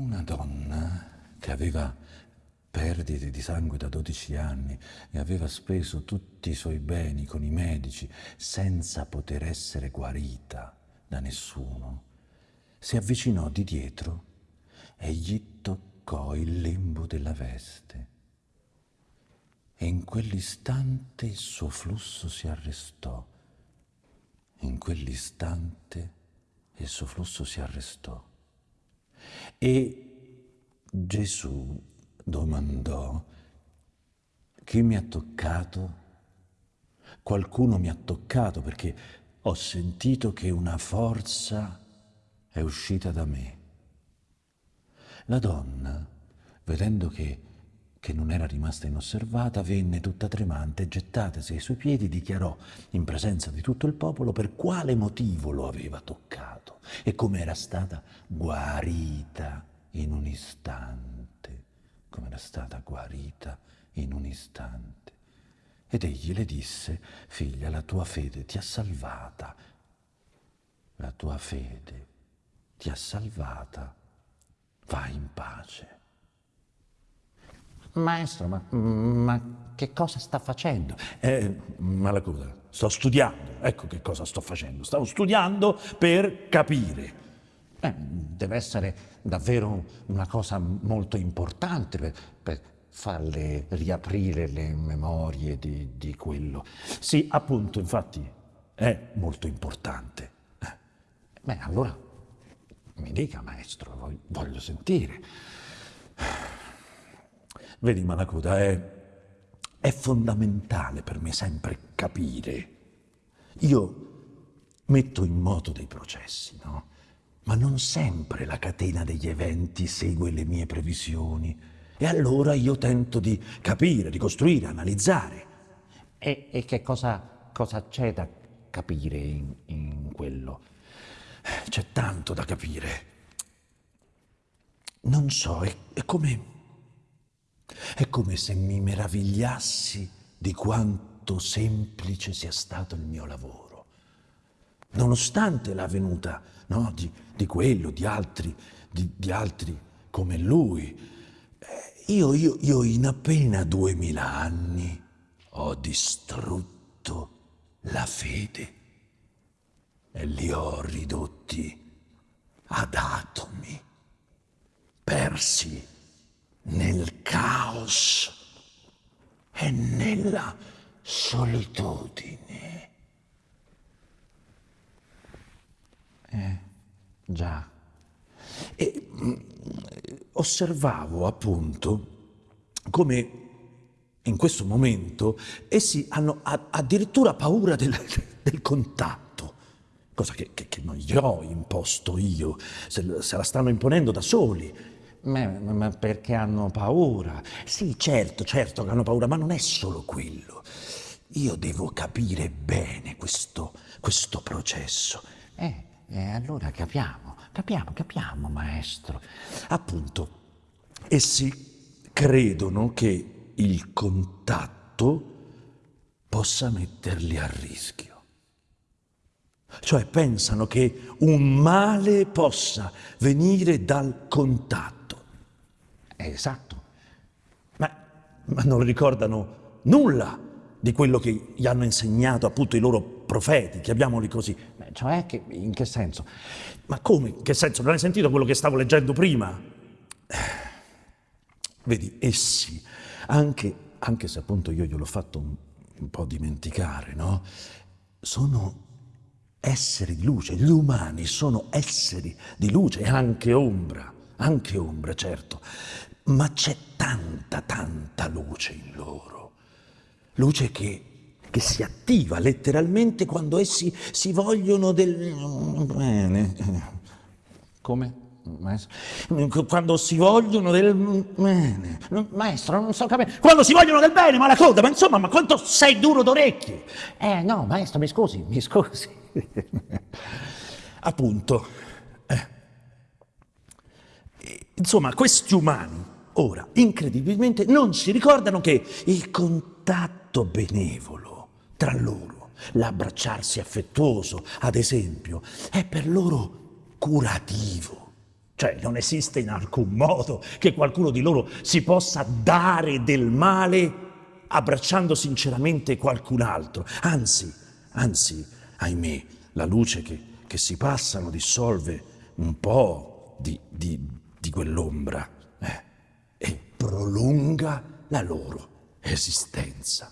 una donna che aveva perdite di sangue da 12 anni e aveva speso tutti i suoi beni con i medici senza poter essere guarita da nessuno, si avvicinò di dietro e gli toccò il lembo della veste. E in quell'istante il suo flusso si arrestò. In quell'istante il suo flusso si arrestò. E Gesù domandò, chi mi ha toccato? Qualcuno mi ha toccato perché ho sentito che una forza è uscita da me. La donna, vedendo che, che non era rimasta inosservata, venne tutta tremante, gettatasi ai suoi piedi, dichiarò in presenza di tutto il popolo per quale motivo lo aveva toccato e come era stata guarita in un istante, come era stata guarita in un istante. Ed egli le disse, figlia, la tua fede ti ha salvata, la tua fede ti ha salvata, vai in pace. Maestro, ma, ma che cosa sta facendo? Eh, Malacuta, sto studiando, ecco che cosa sto facendo, stavo studiando per capire. Eh, deve essere davvero una cosa molto importante per, per farle riaprire le memorie di, di, quello. Sì, appunto, infatti, è molto importante. Eh. Beh, allora mi dica, maestro, voglio, voglio sentire. Vedi, Malacuta, è, è fondamentale per me sempre capire. Io metto in moto dei processi, no? Ma non sempre la catena degli eventi segue le mie previsioni e allora io tento di capire, ricostruire, analizzare. E, e che cosa, cosa c'è da capire in, in quello? C'è tanto da capire. Non so, è, è come... È come se mi meravigliassi di quanto semplice sia stato il mio lavoro. Nonostante la venuta no, di, di, quello, di altri, di, di altri come lui, io, io, io in appena duemila anni ho distrutto la fede e li ho ridotti ad atomi, persi nel caos e nella solitudine. Eh, già. E mm, osservavo appunto come in questo momento essi hanno addirittura paura del, del contatto, cosa che, che, che, non gli ho imposto io, se, se la stanno imponendo da soli. Ma, ma, perché hanno paura? Sì, certo, certo che hanno paura, ma non è solo quello. Io devo capire bene questo, questo processo. Eh, eh, allora capiamo, capiamo, capiamo, maestro. Appunto, essi credono che il contatto possa metterli a rischio. Cioè pensano che un male possa venire dal contatto. Esatto. Ma, ma non ricordano nulla di quello che gli hanno insegnato appunto i loro profeti, chiamiamoli così. Cioè, che, in che senso? Ma come? In che senso? Non hai sentito quello che stavo leggendo prima? Vedi, essi, anche, anche se appunto io gliel'ho fatto un, un po' dimenticare, no? Sono esseri di luce, gli umani sono esseri di luce e anche ombra, anche ombra, certo, ma c'è tanta, tanta luce in loro, luce che che si attiva letteralmente quando essi si vogliono del bene. Come? Maestro? Quando si vogliono del bene. Maestro, non so capire. Quando si vogliono del bene, ma la coda, ma insomma, ma quanto sei duro d'orecchie? Eh no, maestro, mi scusi, mi scusi. Appunto. Insomma, questi umani ora, incredibilmente, non si ricordano che il contatto benevolo tra loro. L'abbracciarsi affettuoso, ad esempio, è per loro curativo. Cioè non esiste in alcun modo che qualcuno di loro si possa dare del male abbracciando sinceramente qualcun altro. Anzi, anzi, ahimè, la luce che, che si passano dissolve un po' di, di, di quell'ombra eh, e prolunga la loro esistenza.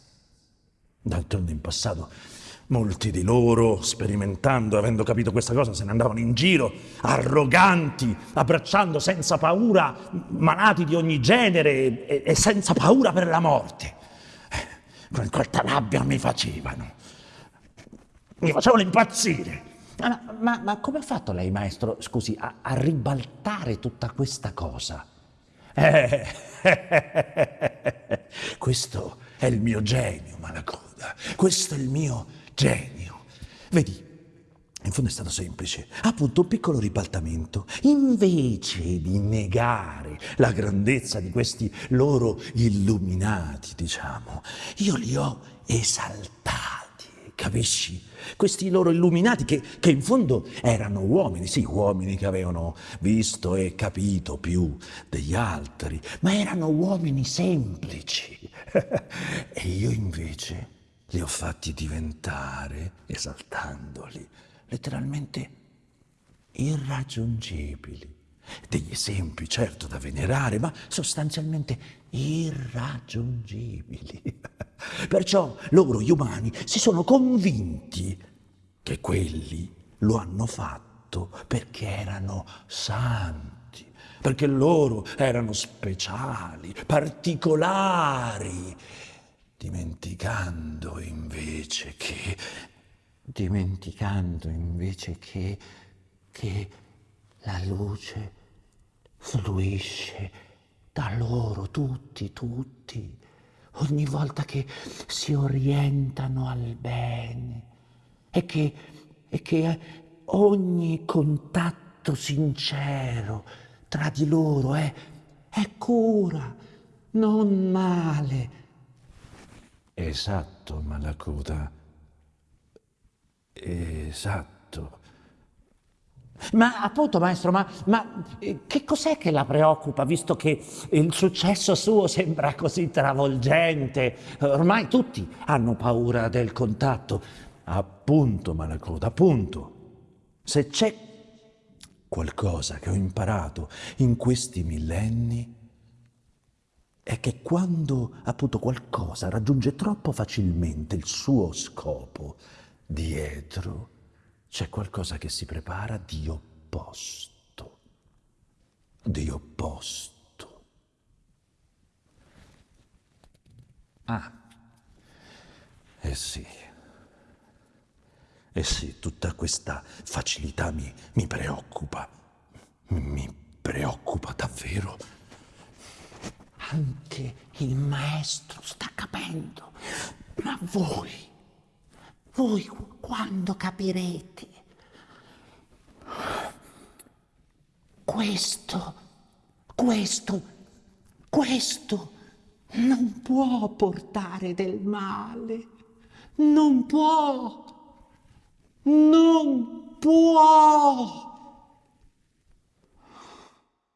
D'altronde in passato molti di loro, sperimentando, avendo capito questa cosa, se ne andavano in giro, arroganti, abbracciando senza paura malati di ogni genere e, e senza paura per la morte. Eh, con quanta rabbia mi facevano. Mi facevano impazzire. Ma, ma, ma come ha fatto lei, maestro, scusi, a, a ribaltare tutta questa cosa? Eh, questo è il mio genio, Malacoda. Questo è il mio genio. Vedi, in fondo è stato semplice. Appunto, un piccolo ribaltamento. Invece di negare la grandezza di questi loro illuminati, diciamo, io li ho esaltati, capisci? Questi loro illuminati che, che in fondo erano uomini, sì, uomini che avevano visto e capito più degli altri, ma erano uomini semplici. e io invece li ho fatti diventare, esaltandoli, letteralmente irraggiungibili. Degli esempi, certo, da venerare, ma sostanzialmente irraggiungibili. Perciò loro, gli umani, si sono convinti che quelli lo hanno fatto perché erano santi, perché loro erano speciali, particolari, dimenticando invece che, dimenticando invece che, che la luce fluisce da loro tutti, tutti, ogni volta che si orientano al bene e che, e che ogni contatto sincero tra di loro è, è cura, non male, Esatto, Malacuta. Esatto. Ma appunto, maestro, ma, ma, eh, che cos'è che la preoccupa, visto che il successo suo sembra così travolgente? Ormai tutti hanno paura del contatto. Appunto, Malacuta, appunto. Se c'è qualcosa che ho imparato in questi millenni, è che quando appunto qualcosa raggiunge troppo facilmente il suo scopo, dietro c'è qualcosa che si prepara di opposto, di opposto. Ah, eh sì, eh sì, tutta questa facilità mi, mi preoccupa, mi preoccupa davvero. Anche il maestro sta capendo. Ma voi, voi quando capirete? Questo, questo, questo non può portare del male. Non può. Non può.